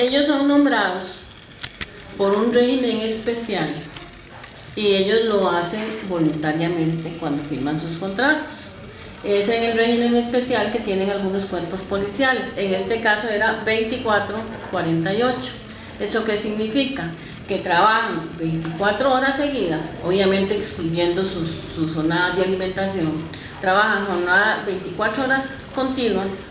Ellos son nombrados por un régimen especial y ellos lo hacen voluntariamente cuando firman sus contratos. Es el régimen especial que tienen algunos cuerpos policiales. En este caso era 24-48. ¿Eso qué significa? Que trabajan 24 horas seguidas, obviamente excluyendo sus, sus jornadas de alimentación. Trabajan jornadas 24 horas continuas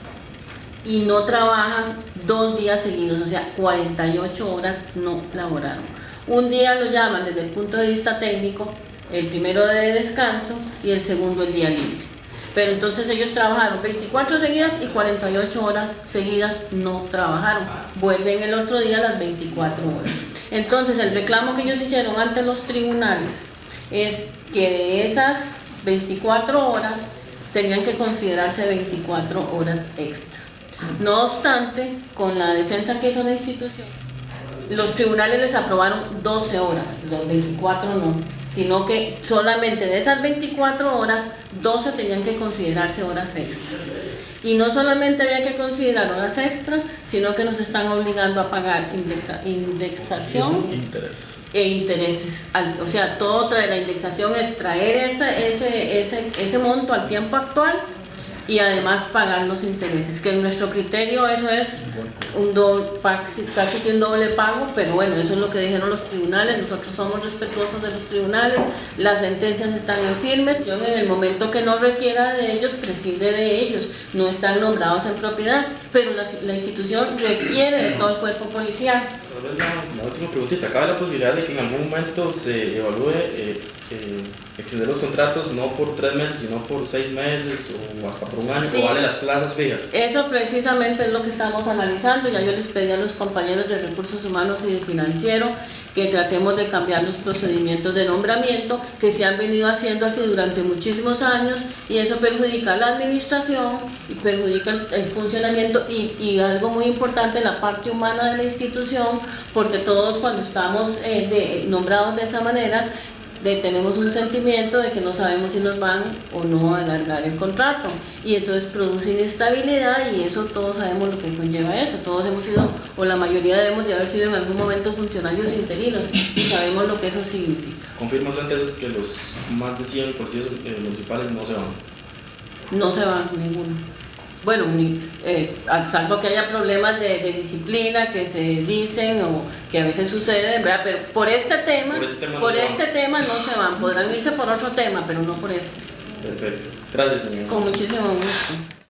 y no trabajan dos días seguidos, o sea, 48 horas no laboraron. Un día lo llaman desde el punto de vista técnico, el primero de descanso y el segundo el día libre. Pero entonces ellos trabajaron 24 seguidas y 48 horas seguidas no trabajaron. Vuelven el otro día las 24 horas. Entonces el reclamo que ellos hicieron ante los tribunales es que de esas 24 horas tenían que considerarse 24 horas extra. No obstante, con la defensa que hizo la institución, los tribunales les aprobaron 12 horas, los 24 no, sino que solamente de esas 24 horas, 12 tenían que considerarse horas extra. Y no solamente había que considerar horas extra, sino que nos están obligando a pagar indexación e intereses. O sea, todo trae la indexación es traer ese, ese, ese, ese monto al tiempo actual y además pagar los intereses, que en nuestro criterio eso es un doble, casi que un doble pago, pero bueno, eso es lo que dijeron los tribunales, nosotros somos respetuosos de los tribunales, las sentencias están en firmes, yo en el momento que no requiera de ellos, prescinde de ellos, no están nombrados en propiedad, pero la, la institución requiere de todo el cuerpo policial. La, última preguntita, ¿cabe la posibilidad de que en algún momento se evalúe eh, eh, extender los contratos no por tres meses, sino por seis meses o hasta por un año, o vale las plazas fijas? Eso precisamente es lo que estamos analizando, ya yo les pedí a los compañeros de recursos humanos y de financiero que tratemos de cambiar los procedimientos de nombramiento que se han venido haciendo así durante muchísimos años y eso perjudica a la administración y perjudica el funcionamiento y, y algo muy importante, la parte humana de la institución, porque todos cuando estamos eh, de, nombrados de esa manera de, tenemos un sentimiento de que no sabemos si nos van o no a alargar el contrato y entonces produce inestabilidad y eso todos sabemos lo que conlleva eso, todos hemos sido o la mayoría debemos de haber sido en algún momento funcionarios interinos y sabemos lo que eso significa. ¿Confirmas entonces que los más de 100 policías eh, municipales no se van? No se van, ninguno bueno, eh, salvo que haya problemas de, disciplina que se dicen o que a veces suceden, ¿verdad? Pero por este tema, por este tema, no, se este tema no se van, podrán irse por otro tema, pero no por este. Perfecto. Gracias. Con muchísimo gusto.